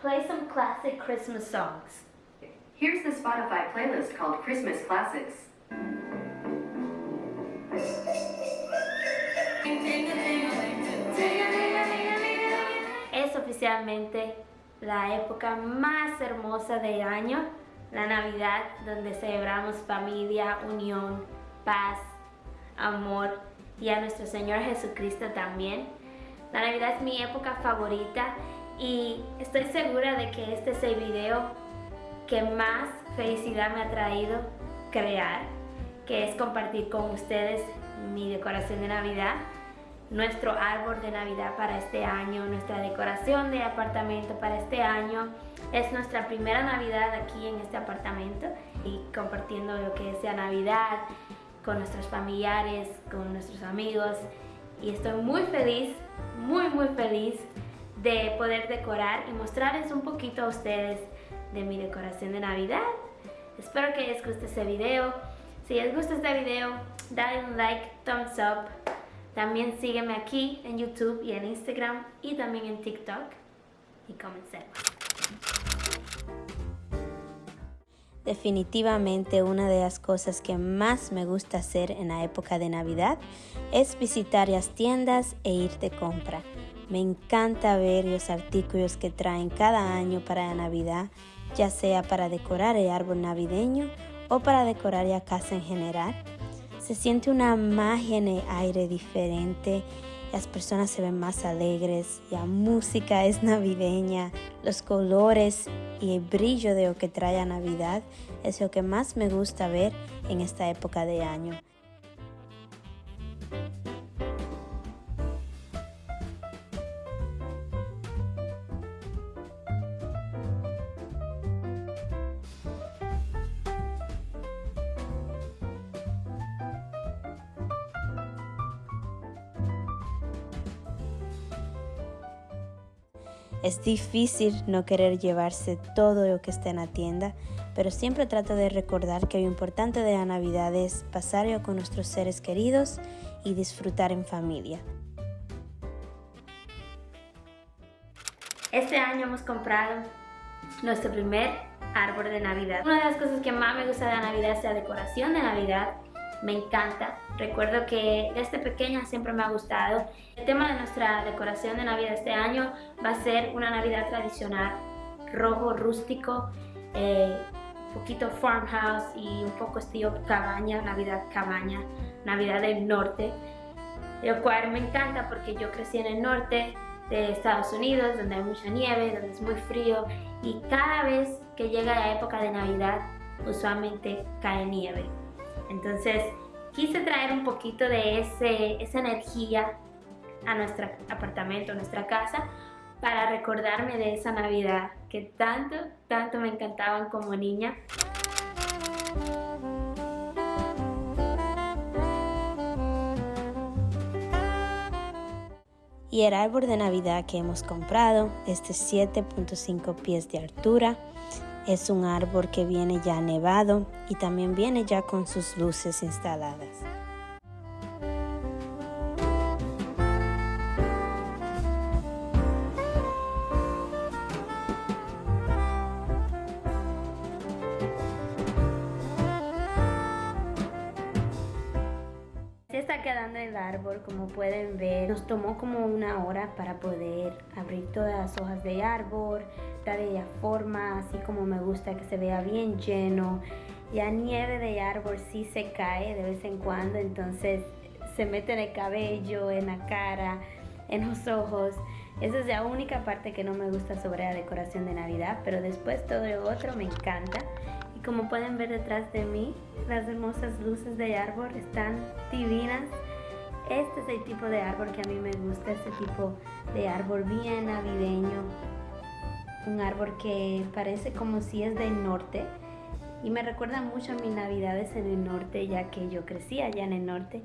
Play some classic Christmas songs. Here's the Spotify playlist called Christmas Classics. Es oficialmente la época más hermosa del año, la Navidad, donde celebramos familia, unión, paz, amor y a nuestro Señor Jesucristo también. La Navidad es mi época favorita y estoy segura de que este es el video que más felicidad me ha traído crear, que es compartir con ustedes mi decoración de Navidad, nuestro árbol de Navidad para este año, nuestra decoración de apartamento para este año. Es nuestra primera Navidad aquí en este apartamento y compartiendo lo que es Navidad con nuestros familiares, con nuestros amigos y estoy muy feliz, muy muy feliz de poder decorar y mostrarles un poquito a ustedes de mi decoración de Navidad. Espero que les guste este video. Si les gusta este video, dale un like, thumbs up. También sígueme aquí en YouTube y en Instagram y también en TikTok. Y comencemos. Definitivamente una de las cosas que más me gusta hacer en la época de Navidad es visitar las tiendas e ir de compra. Me encanta ver los artículos que traen cada año para la Navidad, ya sea para decorar el árbol navideño o para decorar la casa en general. Se siente una magia en el aire diferente, las personas se ven más alegres, la música es navideña, los colores y el brillo de lo que trae a Navidad es lo que más me gusta ver en esta época de año. Es difícil no querer llevarse todo lo que está en la tienda, pero siempre trato de recordar que lo importante de la Navidad es pasarlo con nuestros seres queridos y disfrutar en familia. Este año hemos comprado nuestro primer árbol de Navidad. Una de las cosas que más me gusta de la Navidad es la decoración de Navidad me encanta. Recuerdo que desde pequeña siempre me ha gustado. El tema de nuestra decoración de Navidad este año va a ser una Navidad tradicional, rojo rústico, eh, un poquito farmhouse y un poco estilo cabaña, Navidad cabaña, Navidad del norte. Lo cual me encanta porque yo crecí en el norte de Estados Unidos, donde hay mucha nieve, donde es muy frío y cada vez que llega la época de Navidad, usualmente cae nieve. Entonces quise traer un poquito de ese, esa energía a nuestro apartamento, a nuestra casa, para recordarme de esa Navidad que tanto, tanto me encantaban como niña. Y el árbol de Navidad que hemos comprado es de 7.5 pies de altura es un árbol que viene ya nevado y también viene ya con sus luces instaladas. Se está quedando el árbol, como pueden ver. Nos tomó como una hora para poder abrir todas las hojas del árbol, darle la forma así como me gusta, que se vea bien lleno. Ya nieve de árbol sí se cae de vez en cuando, entonces se mete en el cabello, en la cara, en los ojos. Esa es la única parte que no me gusta sobre la decoración de Navidad, pero después todo lo otro me encanta. Y como pueden ver detrás de mí, las hermosas luces de árbol están divinas. Este es el tipo de árbol que a mí me gusta, este tipo de árbol bien navideño, un árbol que parece como si es del norte y me recuerda mucho a mis navidades en el norte ya que yo crecí allá en el norte.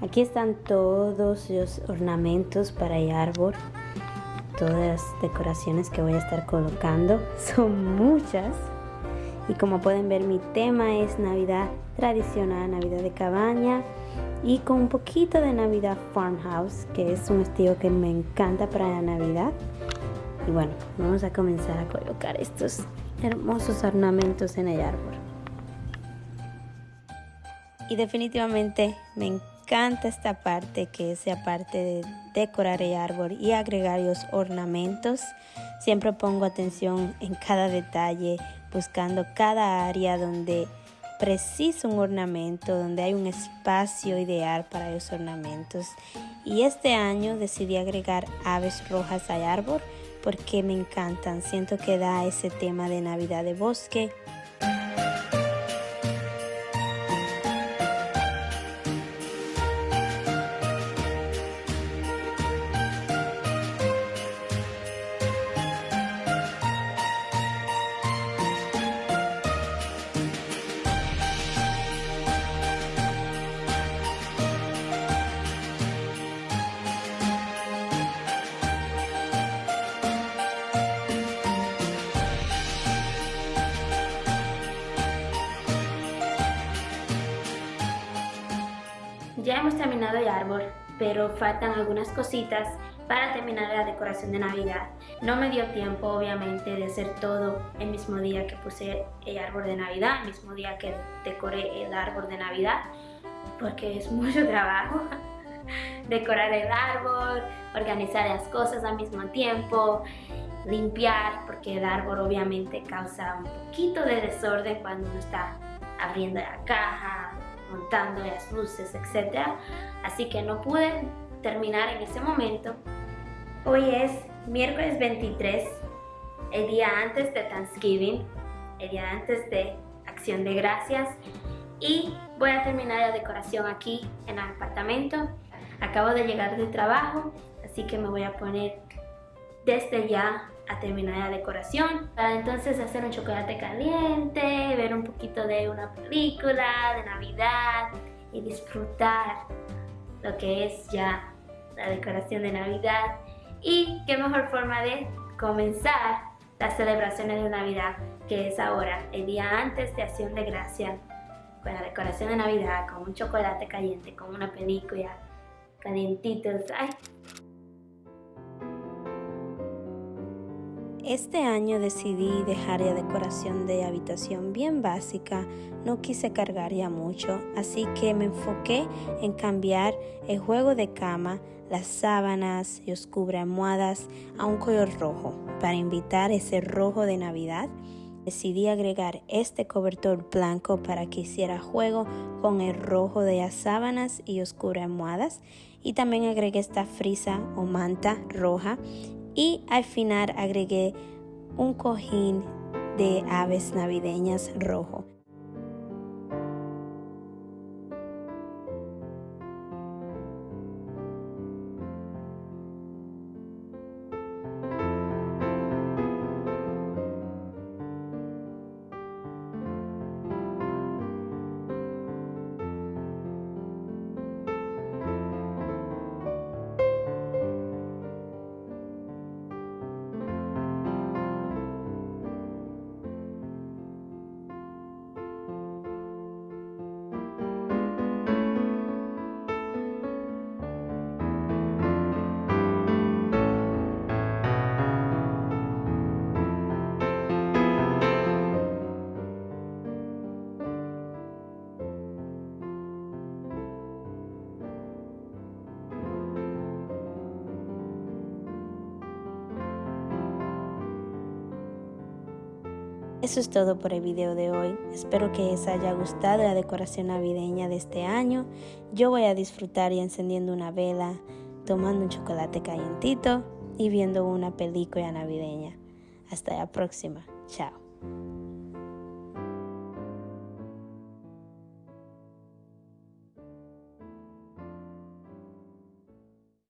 Aquí están todos los ornamentos para el árbol, todas las decoraciones que voy a estar colocando. Son muchas. Y como pueden ver, mi tema es Navidad tradicional, Navidad de cabaña y con un poquito de Navidad Farmhouse, que es un estilo que me encanta para la Navidad. Y bueno, vamos a comenzar a colocar estos hermosos ornamentos en el árbol. Y definitivamente me encanta esta parte que es la parte de decorar el árbol y agregar los ornamentos. Siempre pongo atención en cada detalle, buscando cada área donde preciso un ornamento, donde hay un espacio ideal para los ornamentos. Y este año decidí agregar aves rojas al árbol porque me encantan. Siento que da ese tema de Navidad de bosque hemos terminado el árbol, pero faltan algunas cositas para terminar la decoración de Navidad. No me dio tiempo, obviamente, de hacer todo el mismo día que puse el árbol de Navidad, el mismo día que decoré el árbol de Navidad, porque es mucho trabajo. Decorar el árbol, organizar las cosas al mismo tiempo, limpiar, porque el árbol obviamente causa un poquito de desorden cuando uno está abriendo la caja, montando las luces, etc. Así que no pude terminar en ese momento. Hoy es miércoles 23, el día antes de Thanksgiving, el día antes de Acción de Gracias. Y voy a terminar la decoración aquí en el apartamento. Acabo de llegar del trabajo, así que me voy a poner desde ya a terminar la decoración. Para entonces hacer un chocolate caliente, ver un poquito de una película de Navidad y disfrutar lo que es ya la decoración de Navidad. Y qué mejor forma de comenzar las celebraciones de Navidad que es ahora, el día antes de Acción de Gracia, con la decoración de Navidad, con un chocolate caliente, con una película, calientitos. ¡Ay! Este año decidí dejar la decoración de habitación bien básica, no quise cargar ya mucho, así que me enfoqué en cambiar el juego de cama, las sábanas y los almohadas a un color rojo para invitar ese rojo de Navidad. Decidí agregar este cobertor blanco para que hiciera juego con el rojo de las sábanas y los almohadas y también agregué esta frisa o manta roja y al final agregué un cojín de aves navideñas rojo. Eso es todo por el video de hoy. Espero que les haya gustado la decoración navideña de este año. Yo voy a disfrutar y encendiendo una vela, tomando un chocolate calientito y viendo una película navideña. Hasta la próxima. Chao.